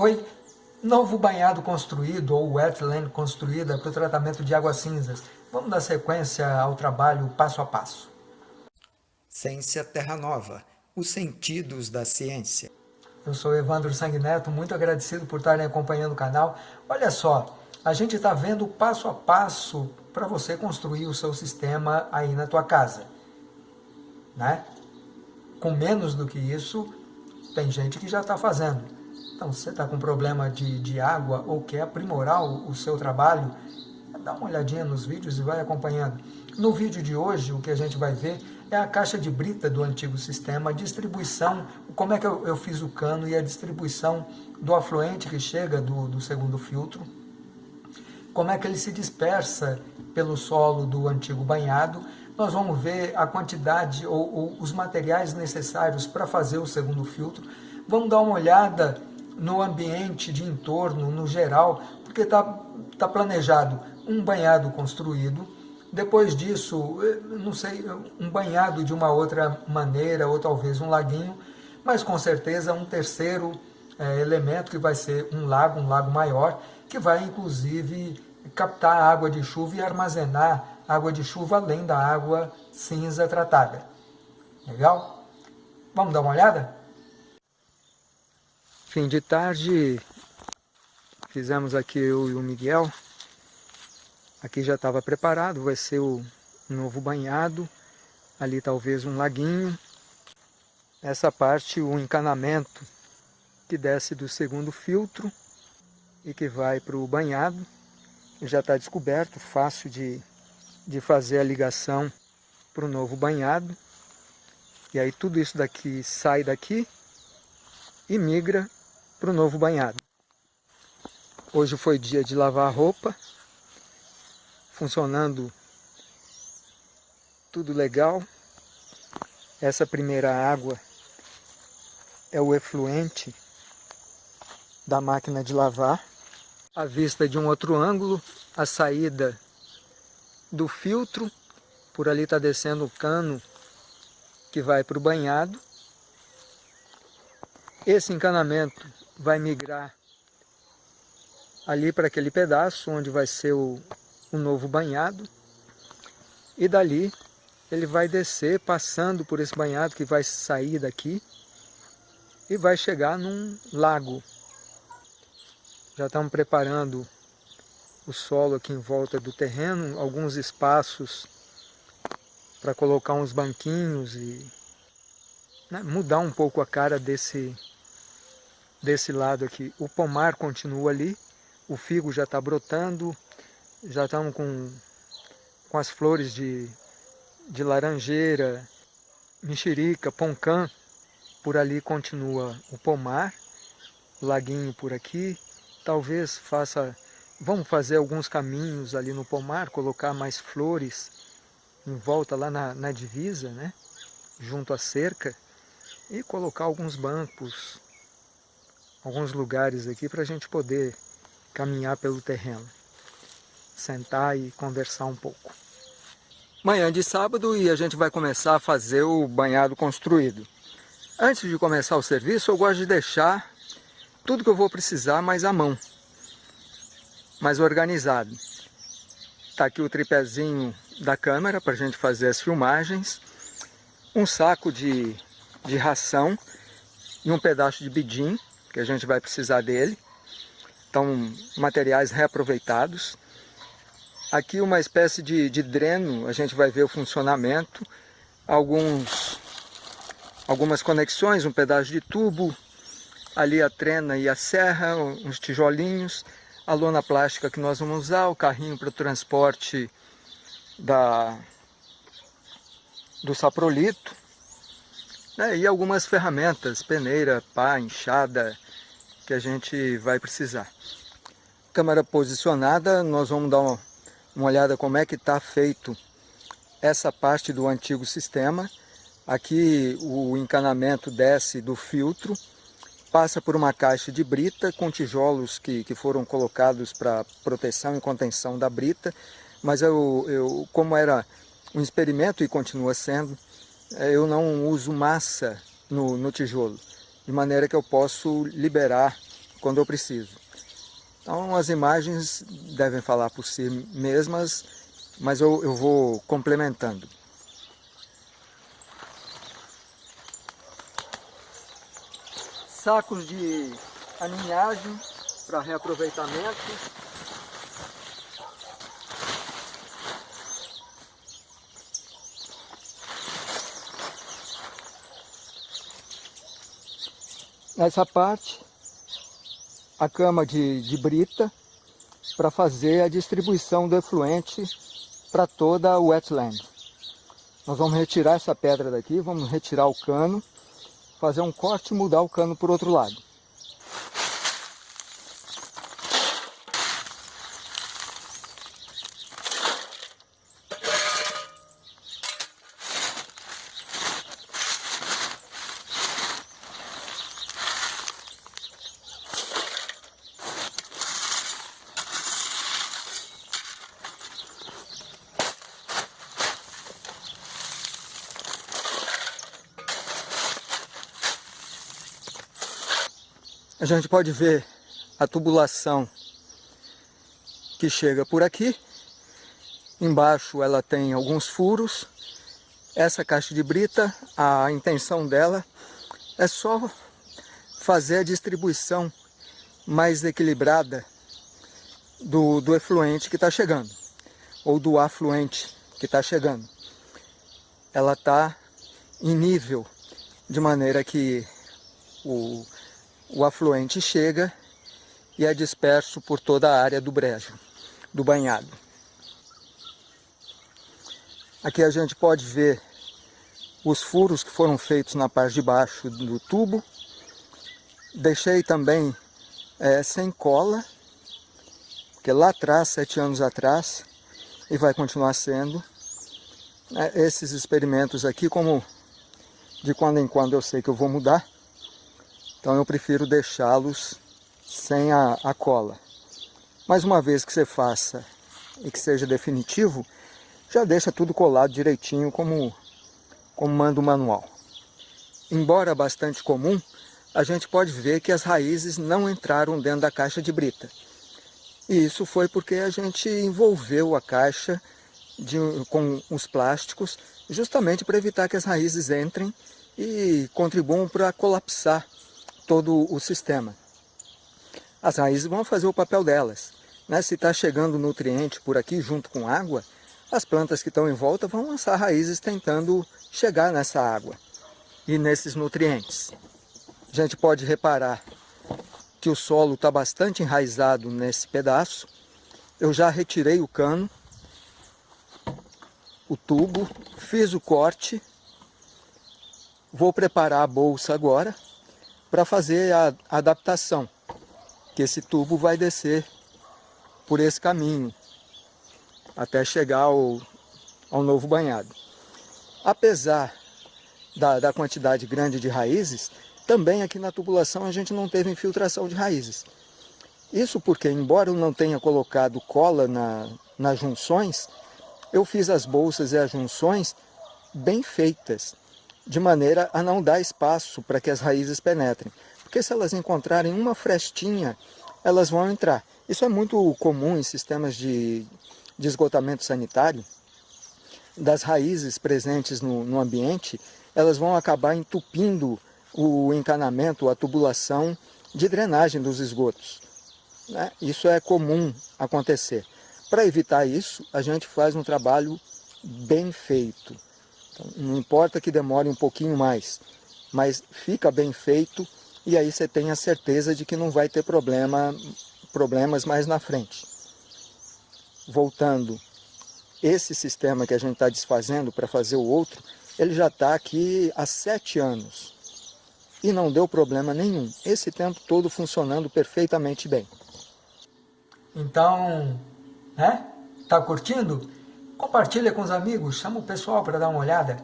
Oi, novo banhado construído ou wetland construída para o tratamento de águas cinzas. Vamos dar sequência ao trabalho passo a passo. Ciência Terra Nova, os sentidos da ciência. Eu sou Evandro Sanguineto, muito agradecido por estarem acompanhando o canal. Olha só, a gente está vendo passo a passo para você construir o seu sistema aí na tua casa. Né? Com menos do que isso, tem gente que já está fazendo. Então, se você está com problema de, de água ou quer aprimorar o, o seu trabalho, dá uma olhadinha nos vídeos e vai acompanhando. No vídeo de hoje, o que a gente vai ver é a caixa de brita do antigo sistema, a distribuição, como é que eu, eu fiz o cano e a distribuição do afluente que chega do, do segundo filtro, como é que ele se dispersa pelo solo do antigo banhado, nós vamos ver a quantidade ou, ou os materiais necessários para fazer o segundo filtro, vamos dar uma olhada no ambiente de entorno, no geral, porque está tá planejado um banhado construído, depois disso, eh, não sei, um banhado de uma outra maneira, ou talvez um laguinho, mas com certeza um terceiro é, elemento que vai ser um lago, um lago maior, que vai inclusive captar água de chuva e armazenar água de chuva além da água cinza tratada. Legal? Vamos dar uma olhada? Fim de tarde, fizemos aqui eu e o Miguel. Aqui já estava preparado, vai ser o novo banhado. Ali talvez um laguinho. Essa parte, o encanamento que desce do segundo filtro e que vai para o banhado. Já está descoberto, fácil de, de fazer a ligação para o novo banhado. E aí tudo isso daqui sai daqui e migra para o novo banhado. Hoje foi dia de lavar roupa, funcionando tudo legal. Essa primeira água é o efluente da máquina de lavar. A vista de um outro ângulo, a saída do filtro, por ali está descendo o cano que vai para o banhado. Esse encanamento vai migrar ali para aquele pedaço onde vai ser o, o novo banhado e dali ele vai descer passando por esse banhado que vai sair daqui e vai chegar num lago. Já estamos preparando o solo aqui em volta do terreno, alguns espaços para colocar uns banquinhos e né, mudar um pouco a cara desse, desse lado aqui. O pomar continua ali, o figo já está brotando, já estamos com, com as flores de, de laranjeira, mexerica, poncã. Por ali continua o pomar, laguinho por aqui. Talvez faça, vamos fazer alguns caminhos ali no pomar, colocar mais flores em volta lá na, na divisa, né? junto à cerca, e colocar alguns bancos alguns lugares aqui para a gente poder caminhar pelo terreno, sentar e conversar um pouco. Manhã de sábado e a gente vai começar a fazer o banhado construído. Antes de começar o serviço, eu gosto de deixar tudo que eu vou precisar mais à mão, mais organizado. Está aqui o tripézinho da câmera para a gente fazer as filmagens, um saco de, de ração e um pedaço de bidim que a gente vai precisar dele. Então, materiais reaproveitados. Aqui uma espécie de, de dreno, a gente vai ver o funcionamento. Alguns, algumas conexões, um pedaço de tubo. Ali a trena e a serra, uns tijolinhos. A lona plástica que nós vamos usar, o carrinho para o transporte da, do saprolito né, e algumas ferramentas, peneira, pá, enxada, que a gente vai precisar. Câmera posicionada, nós vamos dar uma, uma olhada como é que está feito essa parte do antigo sistema. Aqui o encanamento desce do filtro, passa por uma caixa de brita com tijolos que, que foram colocados para proteção e contenção da brita, mas eu, eu, como era um experimento e continua sendo, é, eu não uso massa no, no tijolo, de maneira que eu posso liberar quando eu preciso. Então as imagens devem falar por si mesmas, mas eu, eu vou complementando. Sacos de aninhagem para reaproveitamento. Nessa parte, a cama de, de brita para fazer a distribuição do efluente para toda a wetland. Nós vamos retirar essa pedra daqui, vamos retirar o cano, fazer um corte e mudar o cano para o outro lado. A gente pode ver a tubulação que chega por aqui. Embaixo ela tem alguns furos. Essa caixa de brita, a intenção dela é só fazer a distribuição mais equilibrada do, do efluente que está chegando, ou do afluente que está chegando. Ela está em nível, de maneira que o, o afluente chega e é disperso por toda a área do brejo, do banhado. Aqui a gente pode ver os furos que foram feitos na parte de baixo do tubo. Deixei também é, sem cola, porque lá atrás, sete anos atrás, e vai continuar sendo, é, esses experimentos aqui, como de quando em quando eu sei que eu vou mudar, então eu prefiro deixá-los sem a, a cola. Mas uma vez que você faça e que seja definitivo, já deixa tudo colado direitinho como, como manda o manual. Embora bastante comum, a gente pode ver que as raízes não entraram dentro da caixa de brita. E isso foi porque a gente envolveu a caixa de, com os plásticos justamente para evitar que as raízes entrem e contribuam para colapsar todo o sistema. As raízes vão fazer o papel delas. Né? Se está chegando nutriente por aqui junto com água, as plantas que estão em volta vão lançar raízes tentando chegar nessa água e nesses nutrientes. A gente pode reparar que o solo está bastante enraizado nesse pedaço. Eu já retirei o cano, o tubo, fiz o corte. Vou preparar a bolsa agora para fazer a adaptação, que esse tubo vai descer por esse caminho, até chegar ao, ao novo banhado. Apesar da, da quantidade grande de raízes, também aqui na tubulação a gente não teve infiltração de raízes. Isso porque, embora eu não tenha colocado cola na, nas junções, eu fiz as bolsas e as junções bem feitas de maneira a não dar espaço para que as raízes penetrem. Porque se elas encontrarem uma frestinha, elas vão entrar. Isso é muito comum em sistemas de, de esgotamento sanitário. Das raízes presentes no, no ambiente, elas vão acabar entupindo o encanamento, a tubulação de drenagem dos esgotos. Né? Isso é comum acontecer. Para evitar isso, a gente faz um trabalho bem feito. Então, não importa que demore um pouquinho mais, mas fica bem feito e aí você tem a certeza de que não vai ter problema, problemas mais na frente. Voltando, esse sistema que a gente está desfazendo para fazer o outro, ele já está aqui há sete anos e não deu problema nenhum. Esse tempo todo funcionando perfeitamente bem. Então, né? Tá curtindo? Compartilha com os amigos, chama o pessoal para dar uma olhada.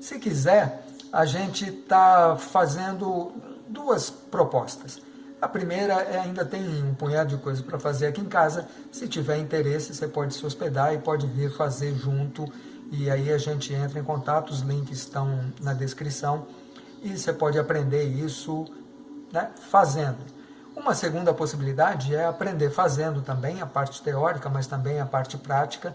Se quiser, a gente está fazendo duas propostas. A primeira é, ainda tem um punhado de coisas para fazer aqui em casa. Se tiver interesse, você pode se hospedar e pode vir fazer junto. E aí a gente entra em contato, os links estão na descrição. E você pode aprender isso né, fazendo. Uma segunda possibilidade é aprender fazendo também a parte teórica, mas também a parte prática.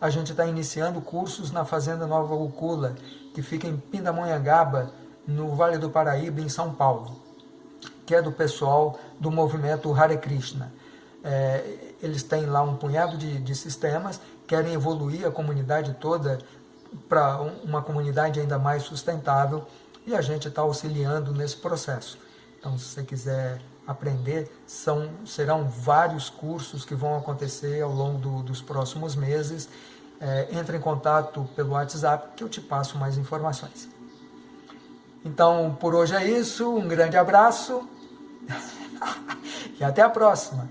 A gente está iniciando cursos na Fazenda Nova Ucula, que fica em Pindamonhangaba, no Vale do Paraíba, em São Paulo, que é do pessoal do movimento Hare Krishna. É, eles têm lá um punhado de, de sistemas, querem evoluir a comunidade toda para uma comunidade ainda mais sustentável e a gente está auxiliando nesse processo. Então, se você quiser aprender, são, serão vários cursos que vão acontecer ao longo do, dos próximos meses. É, entre em contato pelo WhatsApp que eu te passo mais informações. Então, por hoje é isso. Um grande abraço e até a próxima.